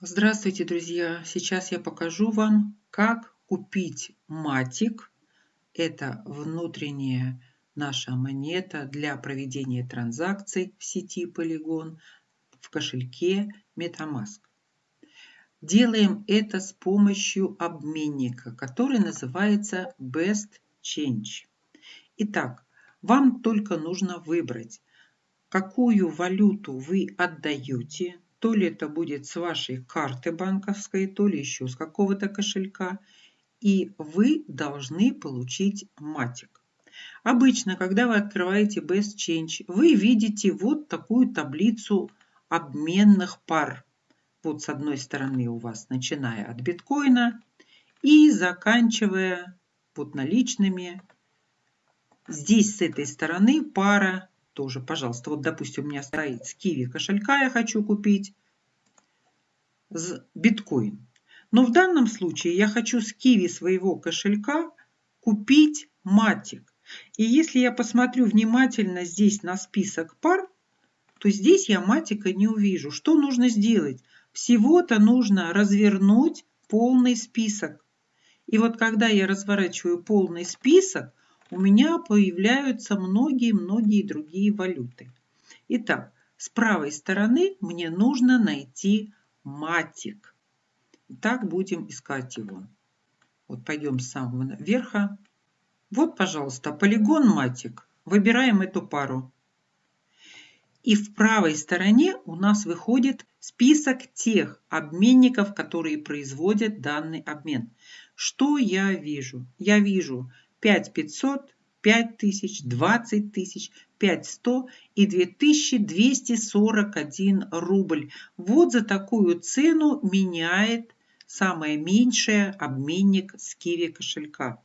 Здравствуйте, друзья! Сейчас я покажу вам, как купить матик. Это внутренняя наша монета для проведения транзакций в сети Polygon в кошельке MetaMask. Делаем это с помощью обменника, который называется Best Change. Итак, вам только нужно выбрать, какую валюту вы отдаете то ли это будет с вашей карты банковской, то ли еще с какого-то кошелька. И вы должны получить матик. Обычно, когда вы открываете Best Change, вы видите вот такую таблицу обменных пар. Вот с одной стороны у вас, начиная от биткоина и заканчивая вот наличными. Здесь с этой стороны пара тоже, пожалуйста. Вот, допустим, у меня стоит с Киви кошелька, я хочу купить биткоин. Но в данном случае я хочу с Киви своего кошелька купить матик. И если я посмотрю внимательно здесь на список пар, то здесь я матика не увижу. Что нужно сделать? Всего-то нужно развернуть полный список. И вот когда я разворачиваю полный список, у меня появляются многие-многие другие валюты. Итак, с правой стороны мне нужно найти матик. Так будем искать его. Вот пойдем с самого верха. Вот, пожалуйста, полигон матик. Выбираем эту пару. И в правой стороне у нас выходит список тех обменников, которые производят данный обмен. Что я вижу? Я вижу 5500, 5000, 20 тысяч, 5100 и 2241 рубль. Вот за такую цену меняет самое меньшее обменник с Киви кошелька.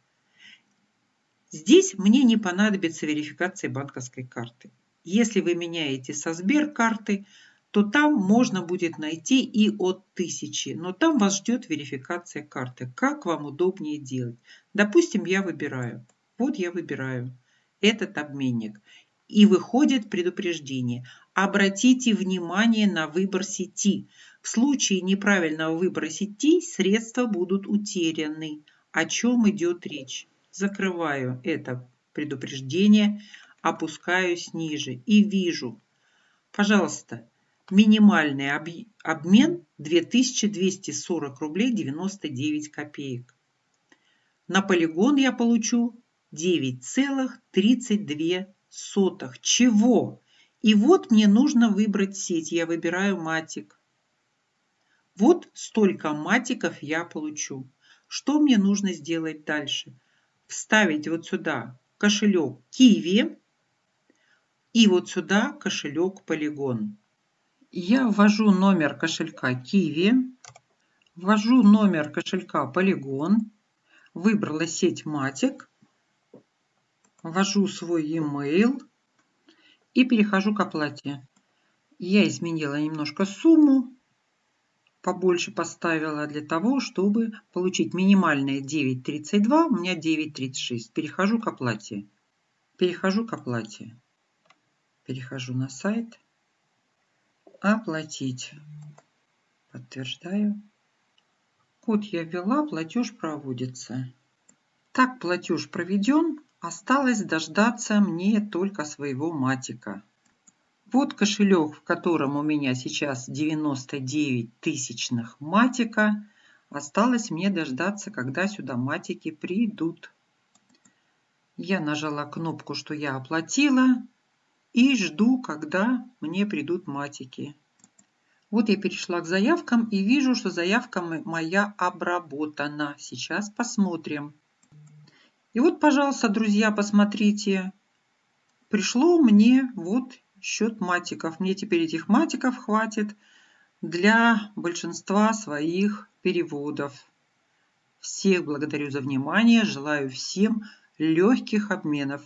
Здесь мне не понадобится верификация банковской карты. Если вы меняете со Сберкарты, то там можно будет найти и от 1000, но там вас ждет верификация карты. Как вам удобнее делать? Допустим, я выбираю. Вот я выбираю этот обменник. И выходит предупреждение. Обратите внимание на выбор сети. В случае неправильного выбора сети средства будут утеряны. О чем идет речь? Закрываю это предупреждение, опускаюсь ниже и вижу. Пожалуйста, минимальный обмен 2240 рублей 99 копеек. На полигон я получу 9,32. Чего? И вот мне нужно выбрать сеть. Я выбираю матик. Вот столько матиков я получу. Что мне нужно сделать дальше? Вставить вот сюда кошелек Киви и вот сюда кошелек Polygon. Я ввожу номер кошелька Киви, ввожу номер кошелька Polygon, выбрала сеть Матик, ввожу свой e-mail и перехожу к оплате. Я изменила немножко сумму, побольше поставила для того, чтобы получить минимальное 9.32, у меня 9.36. Перехожу к оплате. Перехожу к оплате. Перехожу на сайт. Оплатить. Подтверждаю. Код я ввела, платеж проводится. Так платеж проведен. Осталось дождаться мне только своего матика. Вот кошелек, в котором у меня сейчас 99 тысячных матика. Осталось мне дождаться, когда сюда матики придут. Я нажала кнопку, что я оплатила. И жду, когда мне придут матики. Вот я перешла к заявкам и вижу, что заявка моя обработана. Сейчас посмотрим. И вот, пожалуйста, друзья, посмотрите. Пришло мне вот счет матиков. Мне теперь этих матиков хватит для большинства своих переводов. Всех благодарю за внимание. Желаю всем легких обменов.